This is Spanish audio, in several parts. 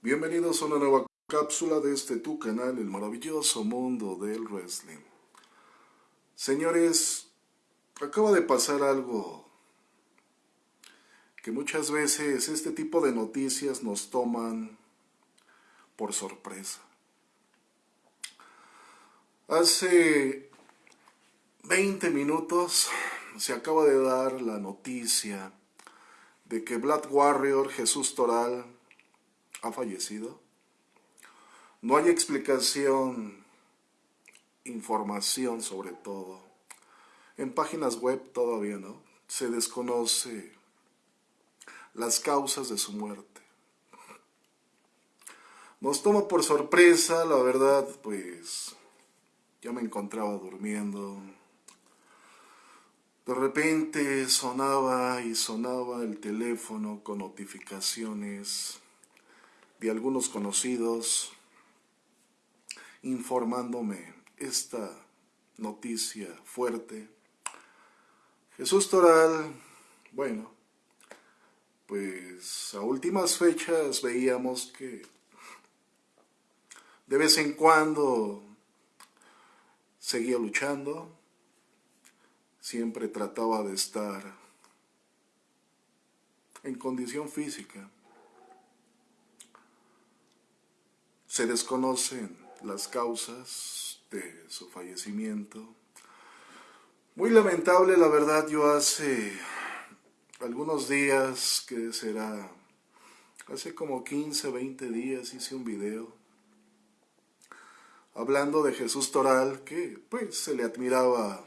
Bienvenidos a una nueva cápsula de este tu canal, el maravilloso mundo del wrestling. Señores, acaba de pasar algo que muchas veces este tipo de noticias nos toman por sorpresa. Hace 20 minutos se acaba de dar la noticia de que Black Warrior Jesús Toral ha fallecido. No hay explicación, información sobre todo. En páginas web todavía no. Se desconoce las causas de su muerte. Nos toma por sorpresa, la verdad, pues ya me encontraba durmiendo. De repente sonaba y sonaba el teléfono con notificaciones de algunos conocidos informándome esta noticia fuerte. Jesús Toral, bueno, pues a últimas fechas veíamos que de vez en cuando seguía luchando, siempre trataba de estar en condición física. Se desconocen las causas de su fallecimiento. Muy lamentable, la verdad, yo hace algunos días, que será, hace como 15, 20 días hice un video hablando de Jesús Toral, que pues se le admiraba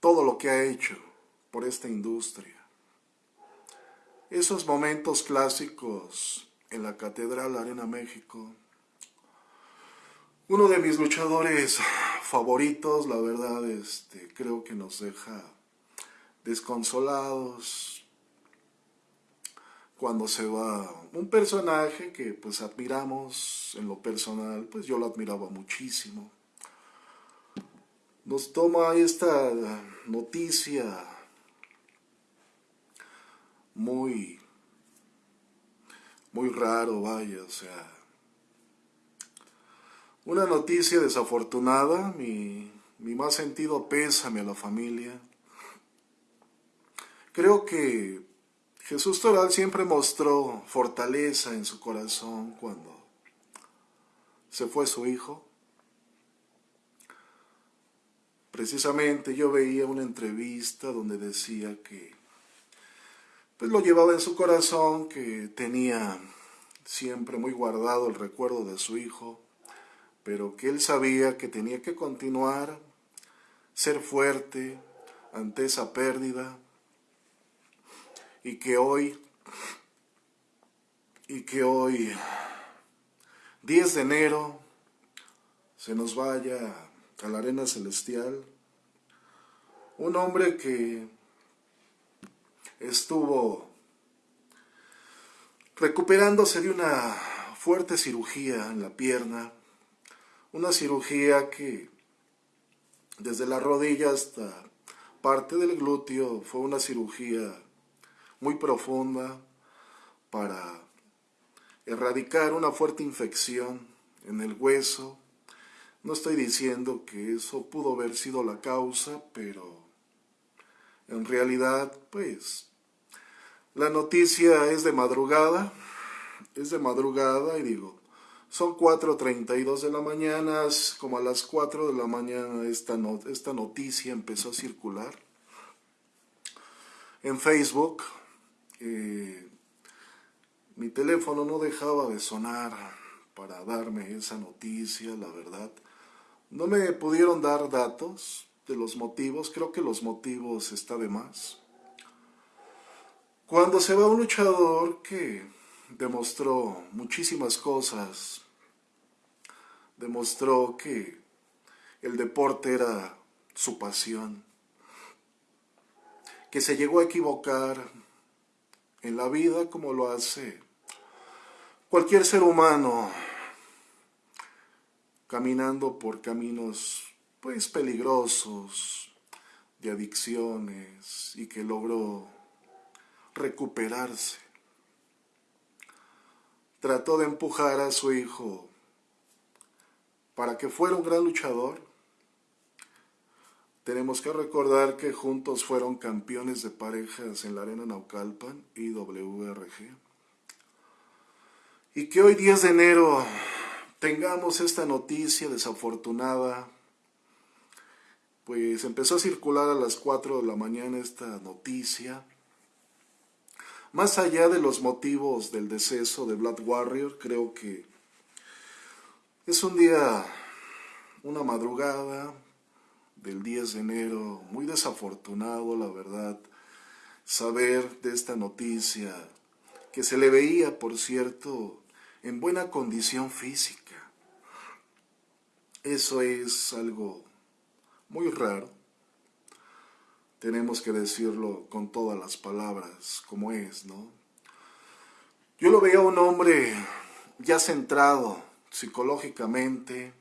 todo lo que ha hecho por esta industria. Esos momentos clásicos en la Catedral Arena México. Uno de mis luchadores favoritos, la verdad, este, creo que nos deja desconsolados cuando se va un personaje que pues admiramos en lo personal, pues yo lo admiraba muchísimo. Nos toma esta noticia muy muy raro, vaya, o sea. Una noticia desafortunada, mi, mi más sentido pésame a la familia. Creo que Jesús Toral siempre mostró fortaleza en su corazón cuando se fue su hijo. Precisamente yo veía una entrevista donde decía que pues lo llevaba en su corazón, que tenía siempre muy guardado el recuerdo de su hijo, pero que él sabía que tenía que continuar, ser fuerte ante esa pérdida, y que hoy, y que hoy, 10 de enero, se nos vaya a la arena celestial, un hombre que estuvo recuperándose de una fuerte cirugía en la pierna, una cirugía que desde la rodilla hasta parte del glúteo fue una cirugía muy profunda para erradicar una fuerte infección en el hueso. No estoy diciendo que eso pudo haber sido la causa, pero en realidad, pues, la noticia es de madrugada, es de madrugada y digo, son 4.32 de la mañana, como a las 4 de la mañana esta, esta noticia empezó a circular en Facebook. Eh, mi teléfono no dejaba de sonar para darme esa noticia, la verdad. No me pudieron dar datos, de los motivos, creo que los motivos está de más. Cuando se va un luchador que demostró muchísimas cosas, demostró que el deporte era su pasión, que se llegó a equivocar en la vida como lo hace cualquier ser humano caminando por caminos pues peligrosos, de adicciones y que logró recuperarse. trató de empujar a su hijo para que fuera un gran luchador. Tenemos que recordar que juntos fueron campeones de parejas en la Arena Naucalpan y WRG. Y que hoy 10 de enero tengamos esta noticia desafortunada, pues empezó a circular a las 4 de la mañana esta noticia. Más allá de los motivos del deceso de Blood Warrior, creo que es un día, una madrugada del 10 de enero, muy desafortunado, la verdad, saber de esta noticia, que se le veía, por cierto, en buena condición física. Eso es algo muy raro. Tenemos que decirlo con todas las palabras, como es, ¿no? Yo lo veía un hombre ya centrado psicológicamente,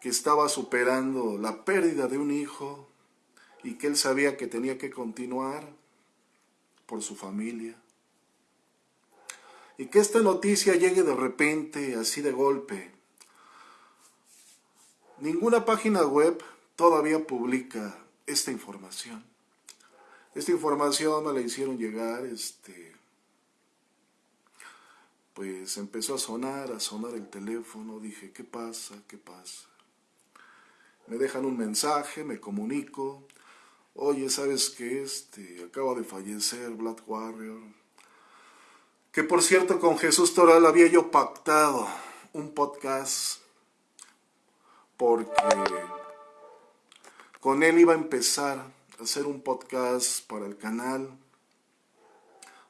que estaba superando la pérdida de un hijo y que él sabía que tenía que continuar por su familia. Y que esta noticia llegue de repente, así de golpe. Ninguna página web todavía publica esta información. Esta información me la hicieron llegar, este, pues empezó a sonar, a sonar el teléfono, dije, ¿qué pasa? ¿Qué pasa? Me dejan un mensaje, me comunico, oye, ¿sabes qué? Este, acaba de fallecer Black Warrior, que por cierto con Jesús Toral había yo pactado un podcast porque con él iba a empezar a hacer un podcast para el canal.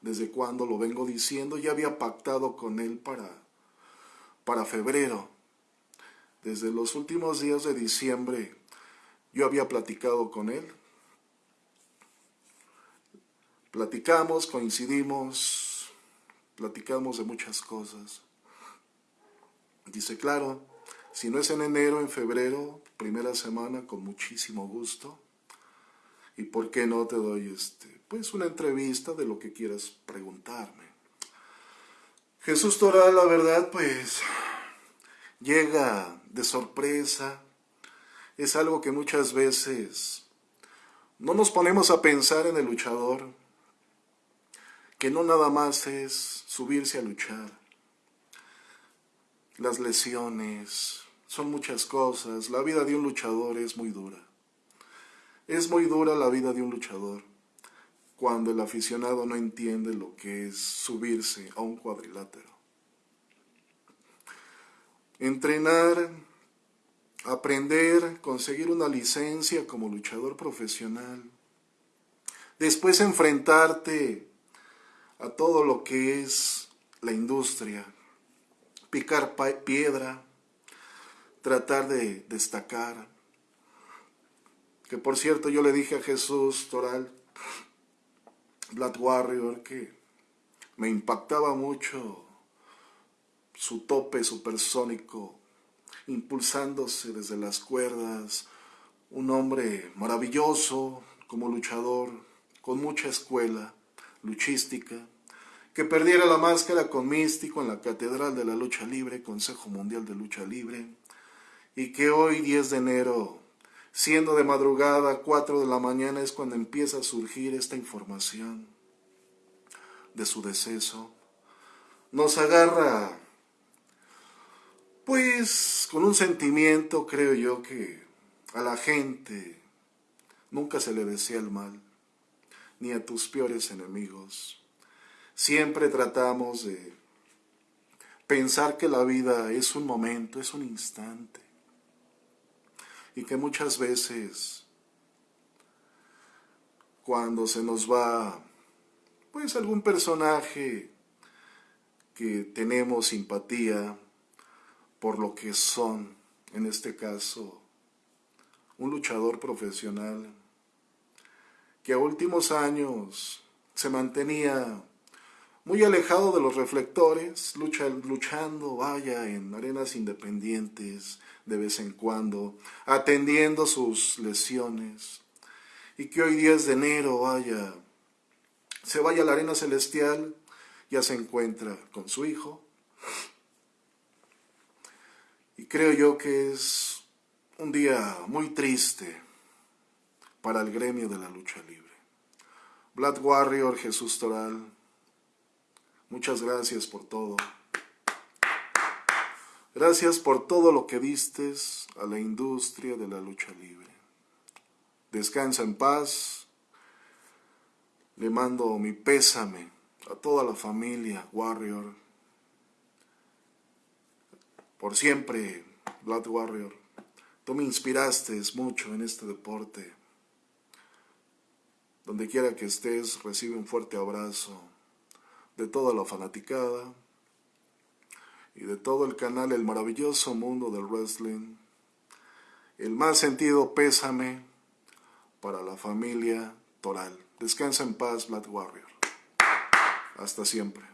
Desde cuando lo vengo diciendo, ya había pactado con él para, para febrero. Desde los últimos días de diciembre yo había platicado con él. Platicamos, coincidimos, platicamos de muchas cosas. Dice, claro, si no es en enero, en febrero, primera semana, con muchísimo gusto. ¿Y por qué no te doy este, pues una entrevista de lo que quieras preguntarme? Jesús Toral, la verdad, pues llega de sorpresa. Es algo que muchas veces no nos ponemos a pensar en el luchador, que no nada más es subirse a luchar. Las lesiones, son muchas cosas. La vida de un luchador es muy dura. Es muy dura la vida de un luchador cuando el aficionado no entiende lo que es subirse a un cuadrilátero. Entrenar, aprender, conseguir una licencia como luchador profesional, después enfrentarte a todo lo que es la industria, picar piedra, tratar de destacar. Que por cierto yo le dije a Jesús Toral, Black Warrior, que me impactaba mucho su tope supersónico, impulsándose desde las cuerdas, un hombre maravilloso como luchador, con mucha escuela luchística, que perdiera la máscara con Místico en la Catedral de la Lucha Libre, Consejo Mundial de Lucha Libre, y que hoy 10 de enero, siendo de madrugada, 4 de la mañana, es cuando empieza a surgir esta información de su deceso, nos agarra, pues, con un sentimiento, creo yo, que a la gente nunca se le desea el mal ni a tus peores enemigos. Siempre tratamos de pensar que la vida es un momento, es un instante. Y que muchas veces cuando se nos va pues algún personaje que tenemos simpatía por lo que son, en este caso, un luchador profesional, que a últimos años se mantenía muy alejado de los reflectores, luchando, vaya, en arenas independientes de vez en cuando, atendiendo sus lesiones, y que hoy 10 de enero, vaya, se vaya a la arena celestial ya se encuentra con su hijo. Y creo yo que es un día muy triste para el gremio de la lucha libre. Black Warrior, Jesús Toral, muchas gracias por todo. Gracias por todo lo que vistes a la industria de la lucha libre. Descansa en paz. Le mando mi pésame a toda la familia Warrior. Por siempre, Blood Warrior. Tú me inspiraste mucho en este deporte. Donde quiera que estés, recibe un fuerte abrazo de toda la fanaticada y de todo el canal El maravilloso mundo del wrestling. El más sentido pésame para la familia Toral. Descansa en paz, Black Warrior. Hasta siempre.